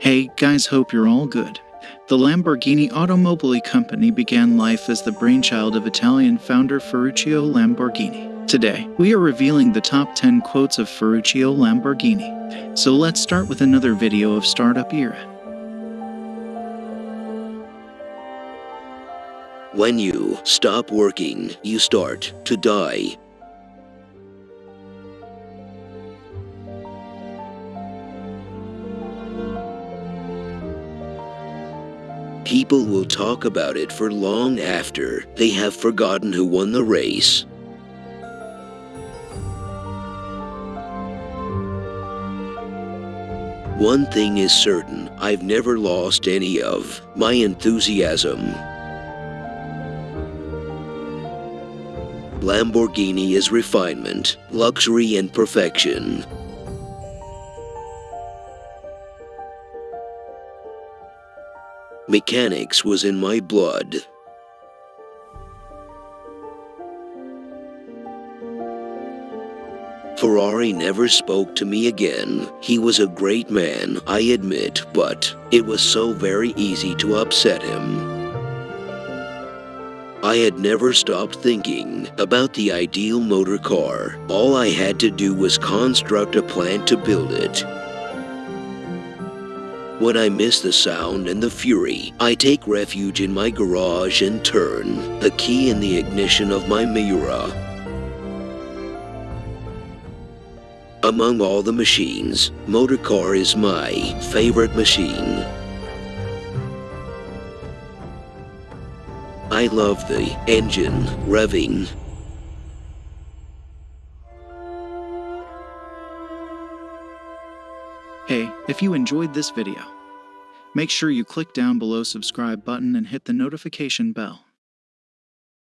Hey guys, hope you're all good. The Lamborghini Automobili Company began life as the brainchild of Italian founder Ferruccio Lamborghini. Today, we are revealing the top 10 quotes of Ferruccio Lamborghini. So let's start with another video of startup era. When you stop working, you start to die. People will talk about it for long after they have forgotten who won the race. One thing is certain, I've never lost any of my enthusiasm. Lamborghini is refinement, luxury, and perfection. Mechanics was in my blood. Ferrari never spoke to me again. He was a great man, I admit, but it was so very easy to upset him. I had never stopped thinking about the ideal motor car. All I had to do was construct a plan to build it. When I miss the sound and the fury, I take refuge in my garage and turn the key in the ignition of my Miura. Among all the machines, motorcar is my favorite machine. I love the engine revving Hey, if you enjoyed this video, make sure you click down below subscribe button and hit the notification bell.